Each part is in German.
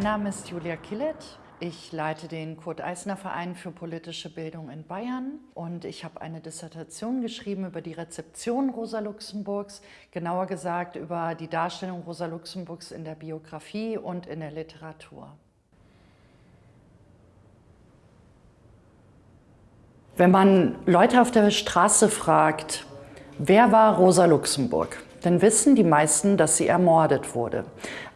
Mein Name ist Julia Killet. Ich leite den Kurt-Eisner-Verein für politische Bildung in Bayern und ich habe eine Dissertation geschrieben über die Rezeption Rosa Luxemburgs, genauer gesagt über die Darstellung Rosa Luxemburgs in der Biografie und in der Literatur. Wenn man Leute auf der Straße fragt, wer war Rosa Luxemburg, dann wissen die meisten, dass sie ermordet wurde.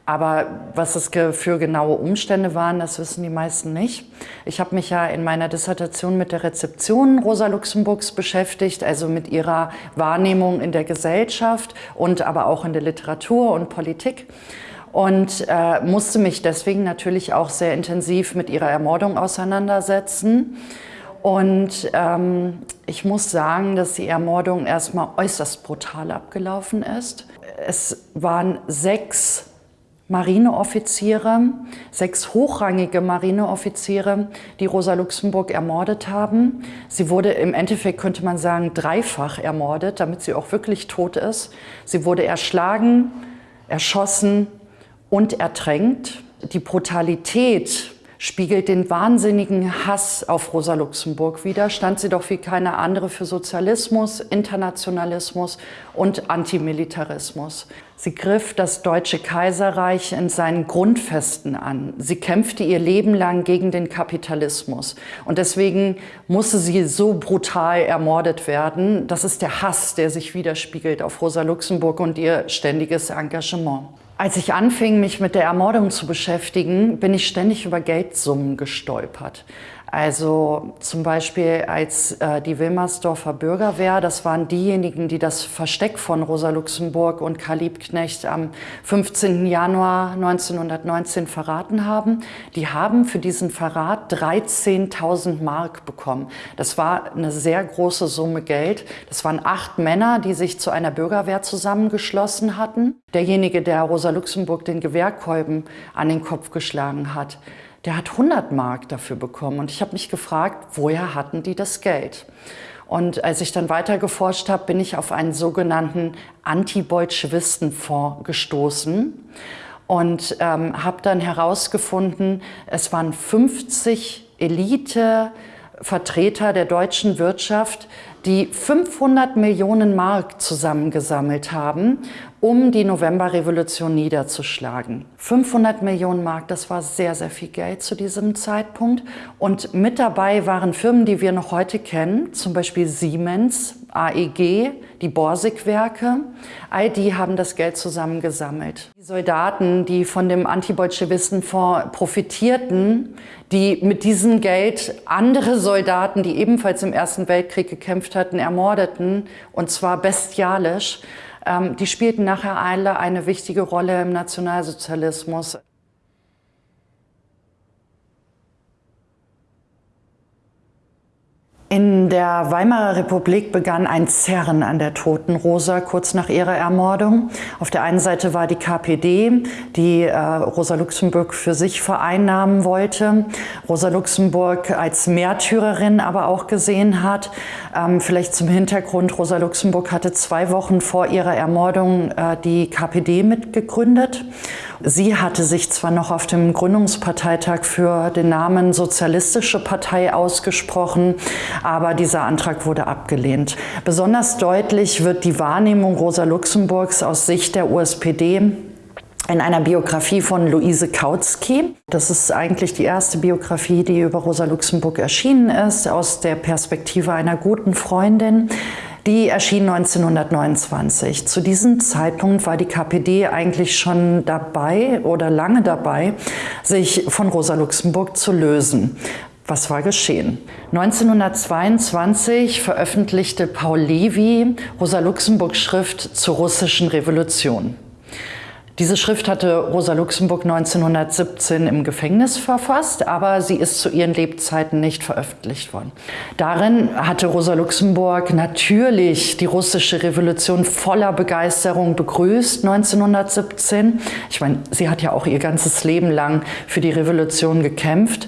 Aber was es für genaue Umstände waren, das wissen die meisten nicht. Ich habe mich ja in meiner Dissertation mit der Rezeption Rosa Luxemburgs beschäftigt, also mit ihrer Wahrnehmung in der Gesellschaft und aber auch in der Literatur und Politik und äh, musste mich deswegen natürlich auch sehr intensiv mit ihrer Ermordung auseinandersetzen. Und ähm, ich muss sagen, dass die Ermordung erstmal äußerst brutal abgelaufen ist. Es waren sechs Marineoffiziere, sechs hochrangige Marineoffiziere, die Rosa Luxemburg ermordet haben. Sie wurde im Endeffekt, könnte man sagen, dreifach ermordet, damit sie auch wirklich tot ist. Sie wurde erschlagen, erschossen und ertränkt. Die Brutalität spiegelt den wahnsinnigen Hass auf Rosa Luxemburg wider, stand sie doch wie keine andere für Sozialismus, Internationalismus und Antimilitarismus. Sie griff das Deutsche Kaiserreich in seinen Grundfesten an. Sie kämpfte ihr Leben lang gegen den Kapitalismus. Und deswegen musste sie so brutal ermordet werden. Das ist der Hass, der sich widerspiegelt auf Rosa Luxemburg und ihr ständiges Engagement. Als ich anfing, mich mit der Ermordung zu beschäftigen, bin ich ständig über Geldsummen gestolpert. Also zum Beispiel als äh, die Wilmersdorfer Bürgerwehr, das waren diejenigen, die das Versteck von Rosa Luxemburg und Karl Liebknecht am 15. Januar 1919 verraten haben. Die haben für diesen Verrat 13.000 Mark bekommen. Das war eine sehr große Summe Geld. Das waren acht Männer, die sich zu einer Bürgerwehr zusammengeschlossen hatten. Derjenige, der Rosa Luxemburg den Gewehrkolben an den Kopf geschlagen hat, der hat 100 Mark dafür bekommen. Und ich habe mich gefragt, woher hatten die das Geld? Und als ich dann weiter geforscht habe, bin ich auf einen sogenannten Anti-Bolschewistenfonds gestoßen und ähm, habe dann herausgefunden, es waren 50 Elite-Vertreter der deutschen Wirtschaft, die 500 Millionen Mark zusammengesammelt haben, um die Novemberrevolution niederzuschlagen. 500 Millionen Mark, das war sehr, sehr viel Geld zu diesem Zeitpunkt. Und mit dabei waren Firmen, die wir noch heute kennen, zum Beispiel Siemens, AEG, die Borsig-Werke. All die haben das Geld zusammengesammelt. Die Soldaten, die von dem Antibolschewistenfonds profitierten, die mit diesem Geld andere Soldaten, die ebenfalls im Ersten Weltkrieg gekämpft hatten, ermordeten, und zwar bestialisch, ähm, die spielten nachher alle eine wichtige Rolle im Nationalsozialismus. In der Weimarer Republik begann ein Zerren an der toten Rosa kurz nach ihrer Ermordung. Auf der einen Seite war die KPD, die äh, Rosa Luxemburg für sich vereinnahmen wollte, Rosa Luxemburg als Märtyrerin aber auch gesehen hat. Ähm, vielleicht zum Hintergrund, Rosa Luxemburg hatte zwei Wochen vor ihrer Ermordung äh, die KPD mitgegründet. Sie hatte sich zwar noch auf dem Gründungsparteitag für den Namen Sozialistische Partei ausgesprochen, aber dieser Antrag wurde abgelehnt. Besonders deutlich wird die Wahrnehmung Rosa Luxemburgs aus Sicht der USPD in einer Biografie von Luise Kautsky. Das ist eigentlich die erste Biografie, die über Rosa Luxemburg erschienen ist, aus der Perspektive einer guten Freundin. Die erschien 1929. Zu diesem Zeitpunkt war die KPD eigentlich schon dabei oder lange dabei, sich von Rosa Luxemburg zu lösen. Was war geschehen? 1922 veröffentlichte Paul Levy Rosa Luxemburg Schrift zur russischen Revolution. Diese Schrift hatte Rosa Luxemburg 1917 im Gefängnis verfasst, aber sie ist zu ihren Lebzeiten nicht veröffentlicht worden. Darin hatte Rosa Luxemburg natürlich die russische Revolution voller Begeisterung begrüßt 1917. Ich meine, sie hat ja auch ihr ganzes Leben lang für die Revolution gekämpft,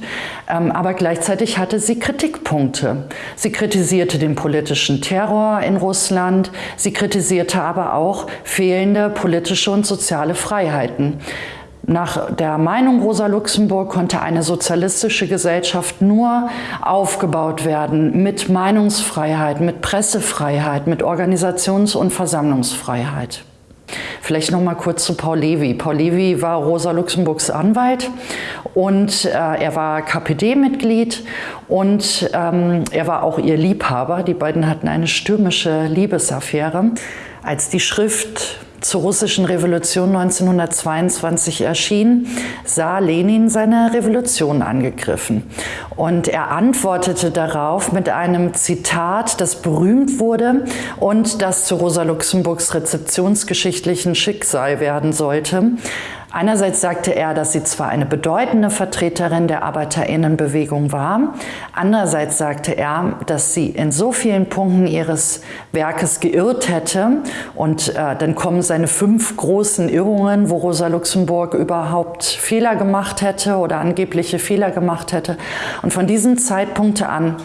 ähm, aber gleichzeitig hatte sie Kritikpunkte. Sie kritisierte den politischen Terror in Russland, sie kritisierte aber auch fehlende politische und soziale Freiheiten. Nach der Meinung Rosa Luxemburg konnte eine sozialistische Gesellschaft nur aufgebaut werden mit Meinungsfreiheit, mit Pressefreiheit, mit Organisations- und Versammlungsfreiheit. Vielleicht noch mal kurz zu Paul Levy. Paul Levy war Rosa Luxemburgs Anwalt und äh, er war KPD-Mitglied und ähm, er war auch ihr Liebhaber. Die beiden hatten eine stürmische Liebesaffäre. Als die Schrift zur russischen Revolution 1922 erschien, sah Lenin seine Revolution angegriffen. Und er antwortete darauf mit einem Zitat, das berühmt wurde und das zu Rosa Luxemburgs rezeptionsgeschichtlichen Schicksal werden sollte. Einerseits sagte er, dass sie zwar eine bedeutende Vertreterin der Arbeiterinnenbewegung war, andererseits sagte er, dass sie in so vielen Punkten ihres Werkes geirrt hätte und äh, dann kommen seine fünf großen Irrungen, wo Rosa Luxemburg überhaupt Fehler gemacht hätte oder angebliche Fehler gemacht hätte. Und von diesem Zeitpunkt an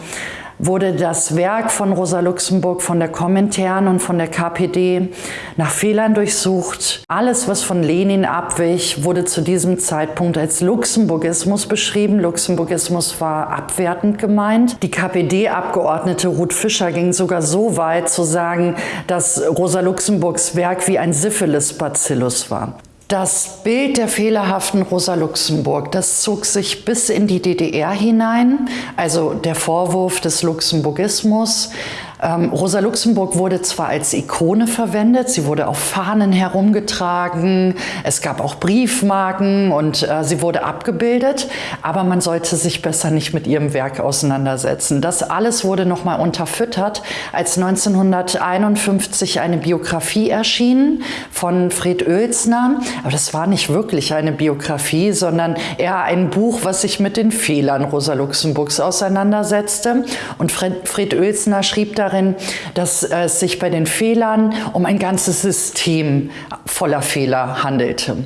wurde das Werk von Rosa Luxemburg von der Kommentaren und von der KPD nach Fehlern durchsucht. Alles, was von Lenin abwich, wurde zu diesem Zeitpunkt als Luxemburgismus beschrieben. Luxemburgismus war abwertend gemeint. Die KPD-Abgeordnete Ruth Fischer ging sogar so weit zu sagen, dass Rosa Luxemburgs Werk wie ein Syphilis-Bacillus war. Das Bild der fehlerhaften Rosa Luxemburg, das zog sich bis in die DDR hinein, also der Vorwurf des Luxemburgismus, ähm, Rosa Luxemburg wurde zwar als Ikone verwendet, sie wurde auf Fahnen herumgetragen, es gab auch Briefmarken und äh, sie wurde abgebildet, aber man sollte sich besser nicht mit ihrem Werk auseinandersetzen. Das alles wurde nochmal unterfüttert, als 1951 eine Biografie erschien von Fred Oelsner. Aber das war nicht wirklich eine Biografie, sondern eher ein Buch, was sich mit den Fehlern Rosa Luxemburgs auseinandersetzte. Und Fred, Oelsner schrieb da darin, dass es sich bei den Fehlern um ein ganzes System voller Fehler handelte.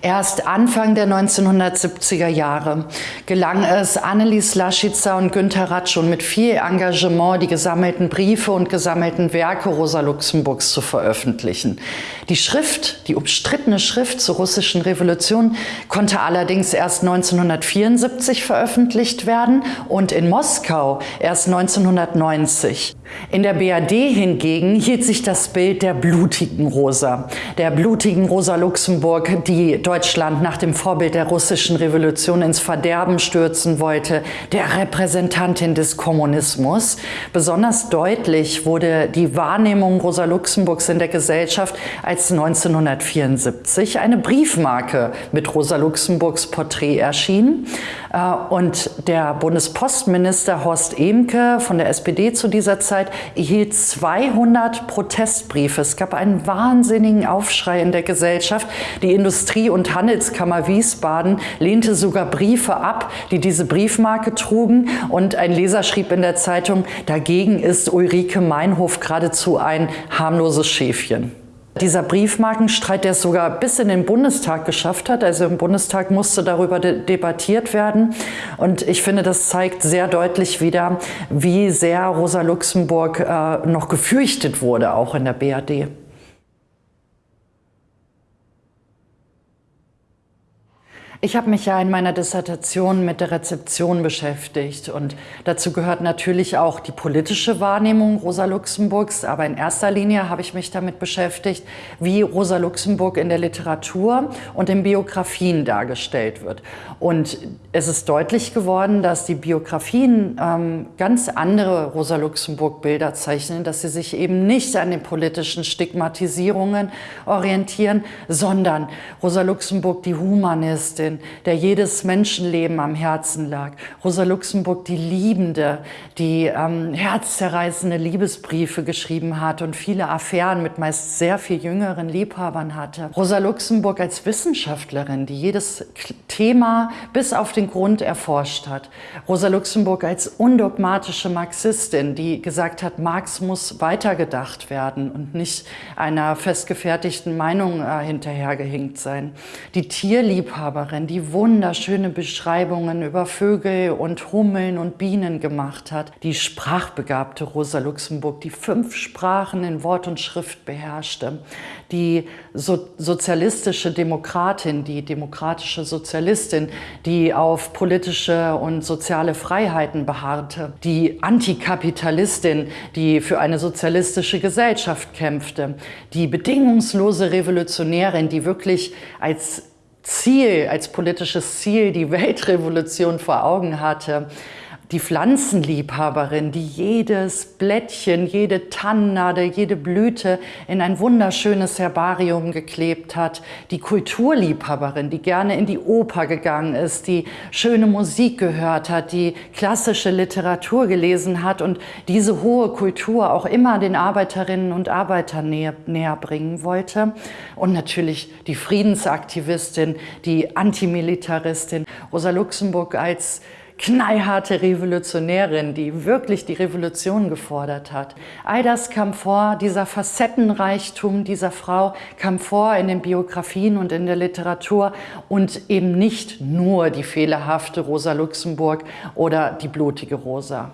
Erst Anfang der 1970er Jahre gelang es Annelies Laschitzer und Günter Ratschun mit viel Engagement die gesammelten Briefe und gesammelten Werke Rosa Luxemburgs zu veröffentlichen. Die Schrift, die umstrittene Schrift zur russischen Revolution, konnte allerdings erst 1974 veröffentlicht werden und in Moskau erst 1990. In der BRD hingegen hielt sich das Bild der blutigen Rosa, der blutigen Rosa Luxemburg, die Deutschland nach dem Vorbild der russischen Revolution ins Verderben stürzen wollte, der Repräsentantin des Kommunismus. Besonders deutlich wurde die Wahrnehmung Rosa Luxemburgs in der Gesellschaft, als 1974 eine Briefmarke mit Rosa Luxemburgs Porträt erschien. Äh, und der Bundespostminister Horst Emke von der SPD zu dieser Zeit erhielt 200 Protestbriefe. Es gab einen wahnsinnigen Aufschrei in der Gesellschaft. Die Industrie- und Handelskammer Wiesbaden lehnte sogar Briefe ab, die diese Briefmarke trugen. Und ein Leser schrieb in der Zeitung, dagegen ist Ulrike Meinhof geradezu ein harmloses Schäfchen. Dieser Briefmarkenstreit, der es sogar bis in den Bundestag geschafft hat, also im Bundestag musste darüber de debattiert werden. Und ich finde, das zeigt sehr deutlich wieder, wie sehr Rosa Luxemburg äh, noch gefürchtet wurde, auch in der BRD. Ich habe mich ja in meiner Dissertation mit der Rezeption beschäftigt und dazu gehört natürlich auch die politische Wahrnehmung Rosa Luxemburgs, aber in erster Linie habe ich mich damit beschäftigt, wie Rosa Luxemburg in der Literatur und in Biografien dargestellt wird. Und es ist deutlich geworden, dass die Biografien ähm, ganz andere Rosa Luxemburg-Bilder zeichnen, dass sie sich eben nicht an den politischen Stigmatisierungen orientieren, sondern Rosa Luxemburg die Humanistin, Journalistin, der jedes Menschenleben am Herzen lag. Rosa Luxemburg, die Liebende, die ähm, herzzerreißende Liebesbriefe geschrieben hat und viele Affären mit meist sehr viel jüngeren Liebhabern hatte. Rosa Luxemburg als Wissenschaftlerin, die jedes Thema bis auf den Grund erforscht hat. Rosa Luxemburg als undogmatische Marxistin, die gesagt hat, Marx muss weitergedacht werden und nicht einer festgefertigten Meinung äh, hinterhergehinkt sein. Die Tierliebhaberin, Sprecherin, die wunderschöne Beschreibungen über Vögel und Hummeln und Bienen gemacht hat. Die sprachbegabte Rosa Luxemburg, die fünf Sprachen in Wort und Schrift beherrschte. Die so sozialistische Demokratin, die demokratische Sozialistin, die auf politische und soziale Freiheiten beharrte. Die Antikapitalistin, die für eine sozialistische Gesellschaft kämpfte. Die bedingungslose Revolutionärin, die wirklich als Ziel, als politisches Ziel die Weltrevolution vor Augen hatte die Pflanzenliebhaberin, die jedes Blättchen, jede Tannennadel, jede Blüte in ein wunderschönes Herbarium geklebt hat, die Kulturliebhaberin, die gerne in die Oper gegangen ist, die schöne Musik gehört hat, die klassische Literatur gelesen hat und diese hohe Kultur auch immer den Arbeiterinnen und Arbeitern näher, näher bringen wollte. Und natürlich die Friedensaktivistin, die Antimilitaristin, Rosa Luxemburg als knallharte Revolutionärin, die wirklich die Revolution gefordert hat. All das kam vor, dieser Facettenreichtum dieser Frau kam vor in den Biografien und in der Literatur und eben nicht nur die fehlerhafte Rosa Luxemburg oder die blutige Rosa.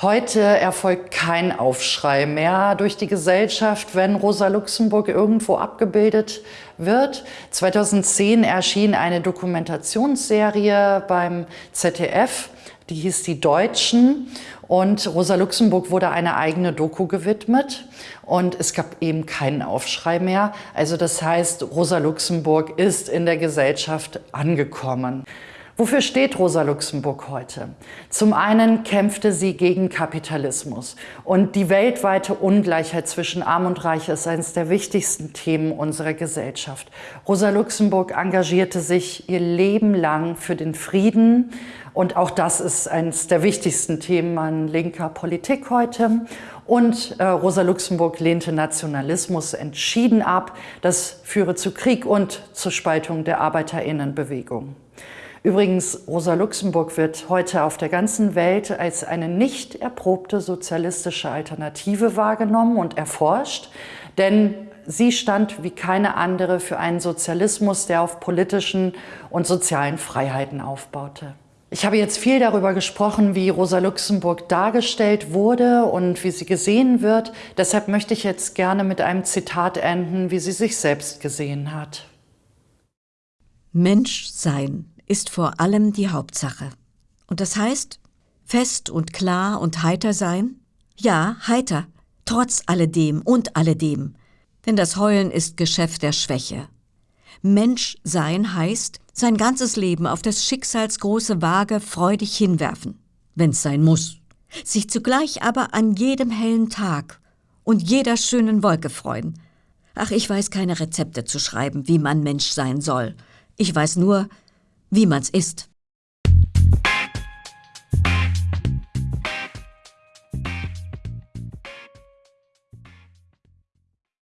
Heute erfolgt kein Aufschrei mehr durch die Gesellschaft, wenn Rosa Luxemburg irgendwo abgebildet wird. 2010 erschien eine Dokumentationsserie beim ZDF, die hieß Die Deutschen und Rosa Luxemburg wurde eine eigene Doku gewidmet und es gab eben keinen Aufschrei mehr. Also das heißt, Rosa Luxemburg ist in der Gesellschaft angekommen. Wofür steht Rosa Luxemburg heute? Zum einen kämpfte sie gegen Kapitalismus und die weltweite Ungleichheit zwischen Arm und Reich ist eines der wichtigsten Themen unserer Gesellschaft. Rosa Luxemburg engagierte sich ihr Leben lang für den Frieden und auch das ist eines der wichtigsten Themen an linker Politik heute. Und äh, Rosa Luxemburg lehnte Nationalismus entschieden ab. Das führe zu Krieg und zur Spaltung der Arbeiterinnenbewegung. Übrigens, Rosa Luxemburg wird heute auf der ganzen Welt als eine nicht erprobte sozialistische Alternative wahrgenommen und erforscht, denn sie stand wie keine andere für einen Sozialismus, der auf politischen und sozialen Freiheiten aufbaute. Ich habe jetzt viel darüber gesprochen, wie Rosa Luxemburg dargestellt wurde und wie sie gesehen wird. Deshalb möchte ich jetzt gerne mit einem Zitat enden, wie sie sich selbst gesehen hat. Mensch sein ist vor allem die Hauptsache. Und das heißt, fest und klar und heiter sein? Ja, heiter, trotz alledem und alledem. Denn das Heulen ist Geschäft der Schwäche. Mensch sein heißt, sein ganzes Leben auf des Schicksals große Waage freudig hinwerfen, wenn's sein muss. Sich zugleich aber an jedem hellen Tag und jeder schönen Wolke freuen. Ach, ich weiß keine Rezepte zu schreiben, wie man Mensch sein soll. Ich weiß nur, wie man's ist.